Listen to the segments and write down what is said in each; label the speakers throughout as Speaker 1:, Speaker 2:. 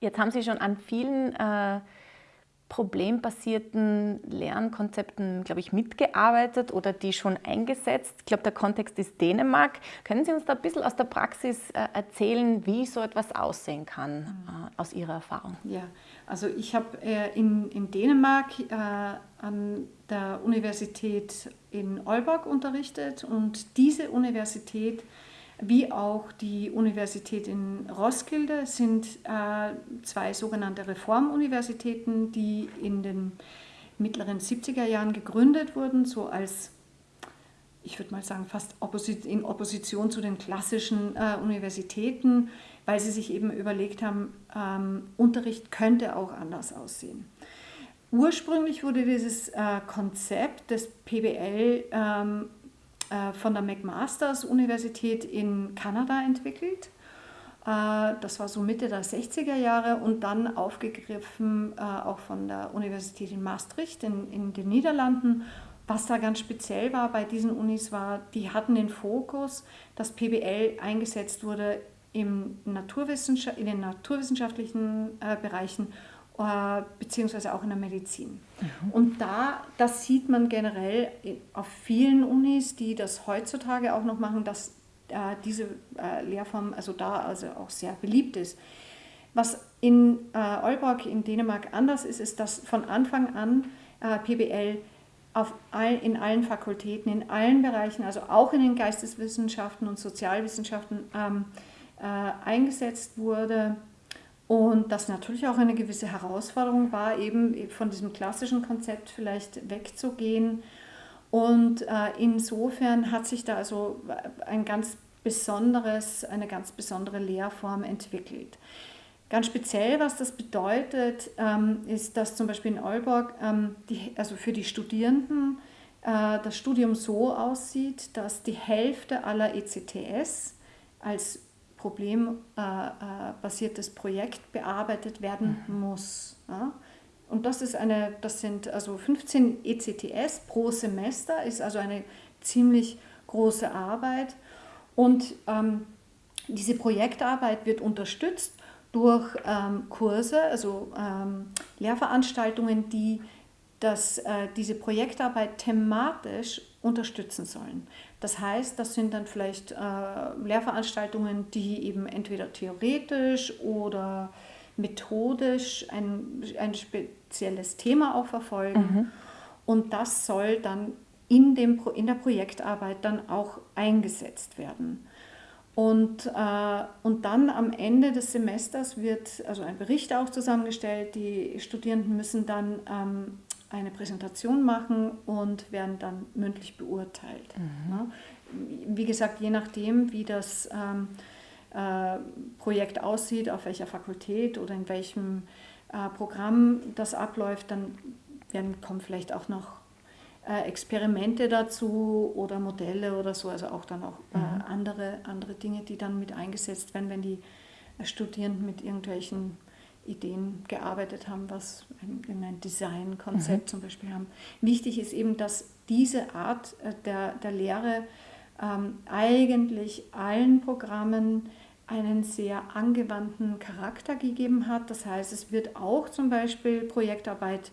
Speaker 1: Jetzt haben Sie schon an vielen äh, problembasierten Lernkonzepten, glaube ich, mitgearbeitet oder die schon eingesetzt. Ich glaube, der Kontext ist Dänemark. Können Sie uns da ein bisschen aus der Praxis äh, erzählen, wie so etwas aussehen kann, äh, aus Ihrer Erfahrung?
Speaker 2: Ja, also ich habe äh, in, in Dänemark äh, an der Universität in Aalborg unterrichtet und diese Universität wie auch die Universität in Roskilde sind äh, zwei sogenannte Reformuniversitäten, die in den mittleren 70er Jahren gegründet wurden, so als, ich würde mal sagen, fast in Opposition zu den klassischen äh, Universitäten, weil sie sich eben überlegt haben, ähm, Unterricht könnte auch anders aussehen. Ursprünglich wurde dieses äh, Konzept des PBL ähm, äh, von der McMasters Universität in Kanada entwickelt. Äh, das war so Mitte der 60er Jahre und dann aufgegriffen äh, auch von der Universität in Maastricht in, in den Niederlanden. Was da ganz speziell war bei diesen Unis war, die hatten den Fokus, dass PBL eingesetzt wurde im Naturwissenschaft, in den naturwissenschaftlichen Bereichen äh, beziehungsweise auch in der Medizin. Mhm. Und da, das sieht man generell auf vielen Unis, die das heutzutage auch noch machen, dass äh, diese äh, Lehrform also da also auch sehr beliebt ist. Was in äh, Aalborg in Dänemark anders ist, ist, dass von Anfang an äh, PBL auf all, in allen Fakultäten, in allen Bereichen, also auch in den Geisteswissenschaften und Sozialwissenschaften ähm, äh, eingesetzt wurde und das natürlich auch eine gewisse Herausforderung war, eben von diesem klassischen Konzept vielleicht wegzugehen. Und äh, insofern hat sich da also ein ganz besonderes, eine ganz besondere Lehrform entwickelt. Ganz speziell, was das bedeutet, ähm, ist, dass zum Beispiel in Aalborg, ähm, also für die Studierenden, äh, das Studium so aussieht, dass die Hälfte aller ECTS als problembasiertes Projekt bearbeitet werden mhm. muss. Ja? Und das ist eine, das sind also 15 ECTS pro Semester, ist also eine ziemlich große Arbeit. Und ähm, diese Projektarbeit wird unterstützt durch ähm, Kurse, also ähm, Lehrveranstaltungen, die das, äh, diese Projektarbeit thematisch unterstützen sollen. Das heißt, das sind dann vielleicht äh, Lehrveranstaltungen, die eben entweder theoretisch oder methodisch ein, ein spezielles Thema auch verfolgen. Mhm. Und das soll dann in, dem, in der Projektarbeit dann auch eingesetzt werden. Und, äh, und dann am Ende des Semesters wird also ein Bericht auch zusammengestellt. Die Studierenden müssen dann ähm, eine Präsentation machen und werden dann mündlich beurteilt. Mhm. Wie gesagt, je nachdem, wie das ähm, äh, Projekt aussieht, auf welcher Fakultät oder in welchem äh, Programm das abläuft, dann werden, kommen vielleicht auch noch äh, Experimente dazu oder Modelle oder so, also auch dann auch äh, mhm. andere, andere Dinge, die dann mit eingesetzt werden, wenn die Studierenden mit irgendwelchen Ideen gearbeitet haben, was ein, ein Designkonzept mhm. zum Beispiel haben. Wichtig ist eben, dass diese Art äh, der, der Lehre ähm, eigentlich allen Programmen einen sehr angewandten Charakter gegeben hat. Das heißt, es wird auch zum Beispiel Projektarbeit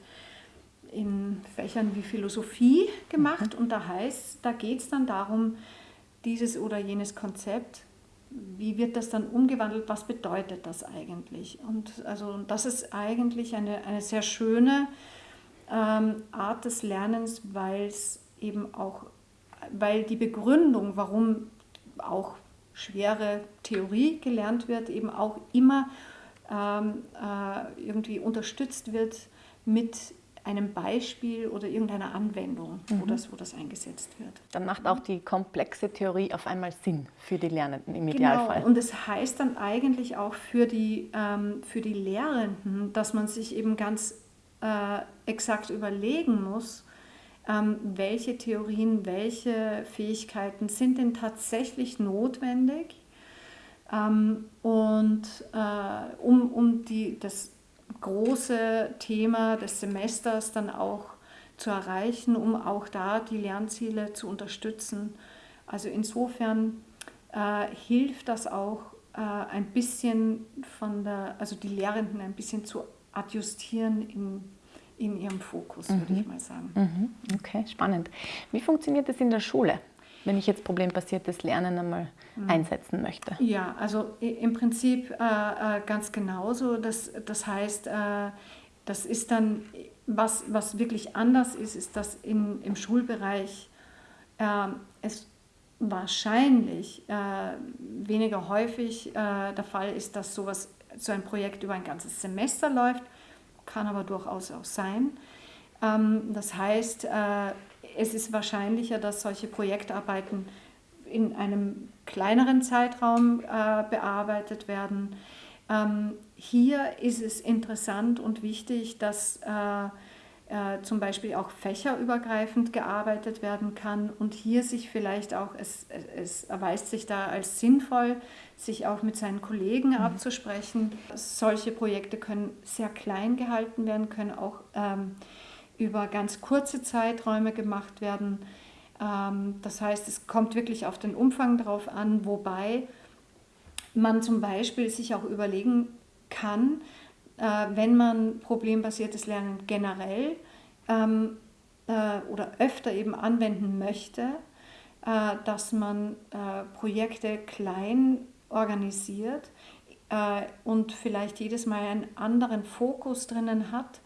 Speaker 2: in Fächern wie Philosophie gemacht mhm. und da heißt, da geht es dann darum, dieses oder jenes Konzept wie wird das dann umgewandelt, was bedeutet das eigentlich? Und also das ist eigentlich eine, eine sehr schöne ähm, Art des Lernens, weil es eben auch, weil die Begründung, warum auch schwere Theorie gelernt wird, eben auch immer ähm, äh, irgendwie unterstützt wird mit einem Beispiel oder irgendeiner Anwendung, mhm. wo, das, wo das eingesetzt wird.
Speaker 1: Dann macht auch die komplexe Theorie auf einmal Sinn für die Lernenden im
Speaker 2: genau.
Speaker 1: Idealfall.
Speaker 2: Und es das heißt dann eigentlich auch für die, ähm, für die Lehrenden, dass man sich eben ganz äh, exakt überlegen muss, ähm, welche Theorien, welche Fähigkeiten sind denn tatsächlich notwendig, ähm, und äh, um, um die, das große Thema des Semesters dann auch zu erreichen, um auch da die Lernziele zu unterstützen. Also insofern äh, hilft das auch äh, ein bisschen von der, also die Lehrenden ein bisschen zu adjustieren in, in ihrem Fokus, mhm. würde ich mal sagen.
Speaker 1: Mhm. Okay, spannend. Wie funktioniert das in der Schule? Wenn ich jetzt problembasiertes Lernen einmal mhm. einsetzen möchte?
Speaker 2: Ja, also im Prinzip äh, äh, ganz genauso. Das, das heißt, äh, das ist dann, was, was wirklich anders ist, ist, dass in, im Schulbereich äh, es wahrscheinlich äh, weniger häufig äh, der Fall ist, dass sowas, so ein Projekt über ein ganzes Semester läuft, kann aber durchaus auch sein. Ähm, das heißt, es ist wahrscheinlicher, dass solche Projektarbeiten in einem kleineren Zeitraum äh, bearbeitet werden. Ähm, hier ist es interessant und wichtig, dass äh, äh, zum Beispiel auch fächerübergreifend gearbeitet werden kann und hier sich vielleicht auch, es, es erweist sich da als sinnvoll, sich auch mit seinen Kollegen mhm. abzusprechen. Solche Projekte können sehr klein gehalten werden, können auch ähm, über ganz kurze Zeiträume gemacht werden. Ähm, das heißt, es kommt wirklich auf den Umfang drauf an, wobei man zum Beispiel sich auch überlegen kann, äh, wenn man problembasiertes Lernen generell ähm, äh, oder öfter eben anwenden möchte, äh, dass man Projekte klein organisiert und vielleicht jedes Mal einen anderen Fokus drinnen hat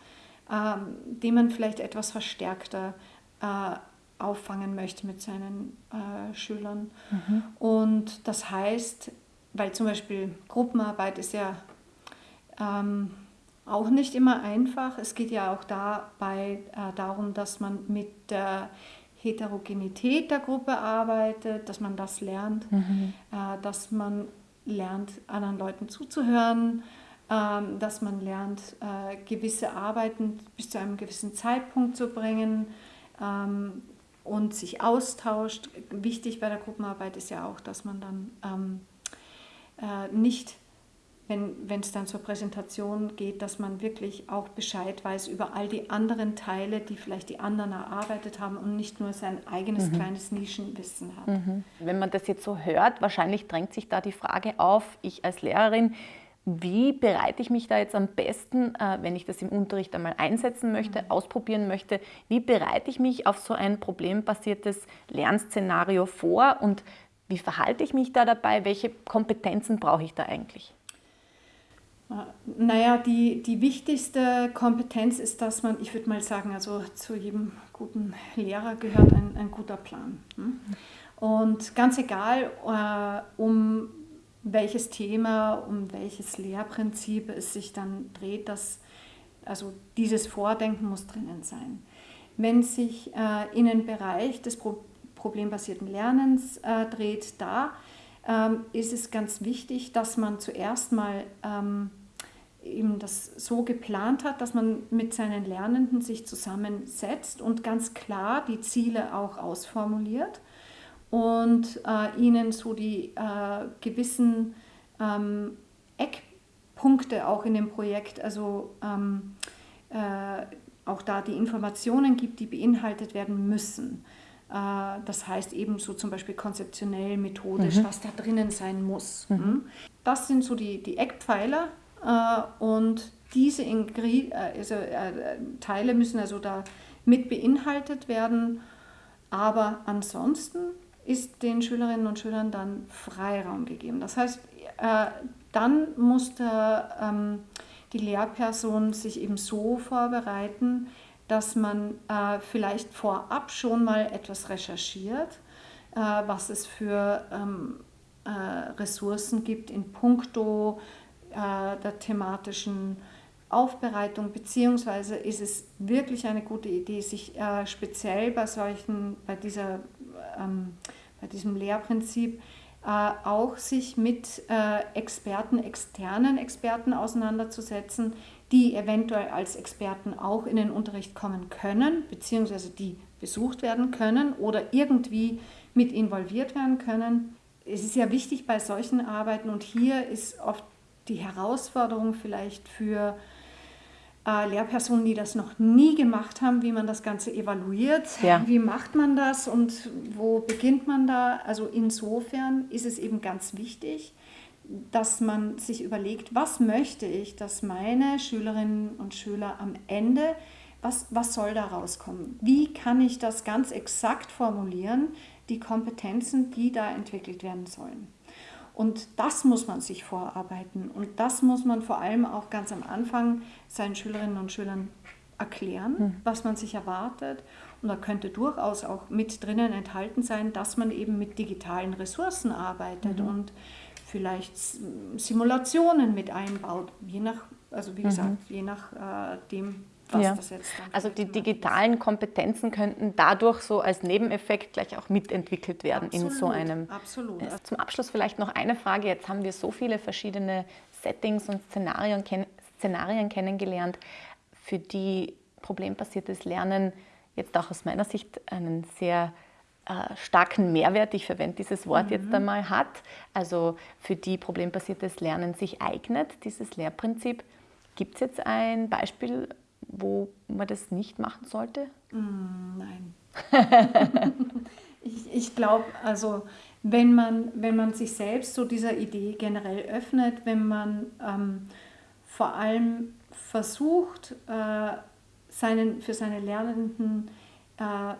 Speaker 2: ähm, den man vielleicht etwas verstärkter äh, auffangen möchte mit seinen äh, Schülern. Mhm. Und das heißt, weil zum Beispiel Gruppenarbeit ist ja ähm, auch nicht immer einfach. Es geht ja auch dabei äh, darum, dass man mit der Heterogenität der Gruppe arbeitet, dass man das lernt, mhm. äh, dass man lernt, anderen Leuten zuzuhören, dass man lernt, äh, gewisse Arbeiten bis zu einem gewissen Zeitpunkt zu bringen ähm, und sich austauscht. Wichtig bei der Gruppenarbeit ist ja auch, dass man dann ähm, äh, nicht wenn es dann zur Präsentation geht, dass man wirklich auch Bescheid weiß über all die anderen Teile, die vielleicht die anderen erarbeitet haben und nicht nur sein eigenes mhm. kleines Nischenwissen hat. Mhm.
Speaker 1: Wenn man das jetzt so hört, wahrscheinlich drängt sich da die Frage auf, ich als Lehrerin, wie bereite ich mich da jetzt am besten, äh, wenn ich das im Unterricht einmal einsetzen möchte, mhm. ausprobieren möchte, wie bereite ich mich auf so ein problembasiertes Lernszenario vor und wie verhalte ich mich da dabei, welche Kompetenzen brauche ich da eigentlich?
Speaker 2: Äh, naja, die, die wichtigste Kompetenz ist, dass man, ich würde mal sagen, also zu jedem guten Lehrer gehört ein, ein guter Plan. Hm? Und ganz egal, äh, um welches Thema, um welches Lehrprinzip es sich dann dreht, das, also dieses Vordenken muss drinnen sein. Wenn sich äh, in den Bereich des Pro problembasierten Lernens äh, dreht, da ähm, ist es ganz wichtig, dass man zuerst mal ähm, eben das so geplant hat, dass man mit seinen Lernenden sich zusammensetzt und ganz klar die Ziele auch ausformuliert und äh, ihnen so die äh, gewissen ähm, Eckpunkte auch in dem Projekt, also ähm, äh, auch da die Informationen gibt, die beinhaltet werden müssen. Äh, das heißt ebenso zum Beispiel konzeptionell, methodisch, mhm. was da drinnen sein muss. Mhm. Hm? Das sind so die, die Eckpfeiler äh, und diese Ingri äh, also, Teile müssen also da mit beinhaltet werden. Aber ansonsten ist den Schülerinnen und Schülern dann Freiraum gegeben. Das heißt, äh, dann musste ähm, die Lehrperson sich eben so vorbereiten, dass man äh, vielleicht vorab schon mal etwas recherchiert, äh, was es für ähm, äh, Ressourcen gibt in puncto der thematischen Aufbereitung, beziehungsweise ist es wirklich eine gute Idee, sich speziell bei solchen, bei dieser ähm, bei diesem Lehrprinzip äh, auch sich mit äh, Experten, externen Experten auseinanderzusetzen, die eventuell als Experten auch in den Unterricht kommen können, beziehungsweise die besucht werden können oder irgendwie mit involviert werden können. Es ist ja wichtig bei solchen Arbeiten und hier ist oft die Herausforderung vielleicht für äh, Lehrpersonen, die das noch nie gemacht haben, wie man das Ganze evaluiert, ja. wie macht man das und wo beginnt man da. Also insofern ist es eben ganz wichtig, dass man sich überlegt, was möchte ich, dass meine Schülerinnen und Schüler am Ende, was, was soll da rauskommen? Wie kann ich das ganz exakt formulieren, die Kompetenzen, die da entwickelt werden sollen? Und das muss man sich vorarbeiten und das muss man vor allem auch ganz am Anfang seinen Schülerinnen und Schülern erklären, hm. was man sich erwartet. Und da könnte durchaus auch mit drinnen enthalten sein, dass man eben mit digitalen Ressourcen arbeitet mhm. und vielleicht Simulationen mit einbaut, je nach, also wie gesagt, mhm. je nach äh, dem, was ja. das jetzt dann
Speaker 1: Also die digitalen Kompetenzen könnten dadurch so als Nebeneffekt gleich auch mitentwickelt werden absolut, in so einem.
Speaker 2: Absolut.
Speaker 1: Äh, zum Abschluss vielleicht noch eine Frage. Jetzt haben wir so viele verschiedene Settings und Szenarien, Szenarien kennengelernt, für die problembasiertes Lernen jetzt auch aus meiner Sicht einen sehr äh, starken Mehrwert, ich verwende dieses Wort mhm. jetzt einmal, hat, also für die problembasiertes Lernen sich eignet, dieses Lehrprinzip. Gibt es jetzt ein Beispiel, wo man das nicht machen sollte?
Speaker 2: Mm, nein. ich ich glaube, also wenn man, wenn man sich selbst so dieser Idee generell öffnet, wenn man ähm, vor allem versucht, äh, seinen, für seine Lernenden äh,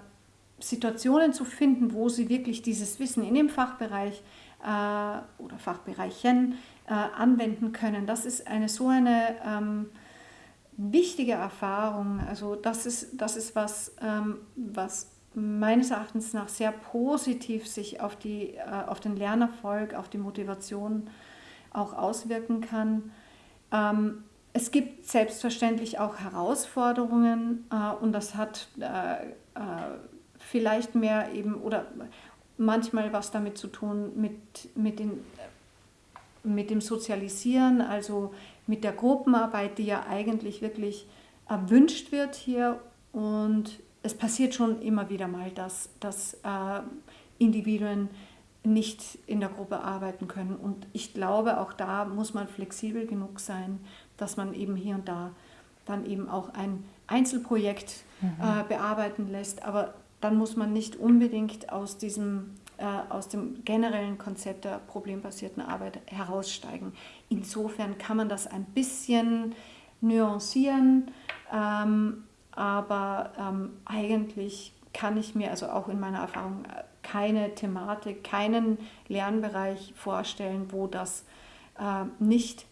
Speaker 2: Situationen zu finden, wo sie wirklich dieses Wissen in dem Fachbereich äh, oder Fachbereichen äh, anwenden können. Das ist eine so eine ähm, wichtige Erfahrung. Also das ist, das ist was, ähm, was meines Erachtens nach sehr positiv sich auf, die, äh, auf den Lernerfolg, auf die Motivation auch auswirken kann. Ähm, es gibt selbstverständlich auch Herausforderungen äh, und das hat äh, äh, vielleicht mehr eben oder manchmal was damit zu tun mit, mit, den, mit dem Sozialisieren, also mit der Gruppenarbeit, die ja eigentlich wirklich erwünscht wird hier. Und es passiert schon immer wieder mal, dass, dass äh, Individuen nicht in der Gruppe arbeiten können. Und ich glaube, auch da muss man flexibel genug sein, dass man eben hier und da dann eben auch ein Einzelprojekt mhm. äh, bearbeiten lässt. Aber dann muss man nicht unbedingt aus diesem aus dem generellen Konzept der problembasierten Arbeit heraussteigen. Insofern kann man das ein bisschen nuancieren, ähm, aber ähm, eigentlich kann ich mir also auch in meiner Erfahrung keine Thematik, keinen Lernbereich vorstellen, wo das äh, nicht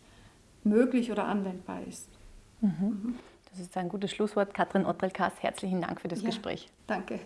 Speaker 2: möglich oder anwendbar ist.
Speaker 1: Mhm. Mhm. Das ist ein gutes Schlusswort. Katrin Ottrelkas, herzlichen Dank für das ja, Gespräch.
Speaker 2: Danke.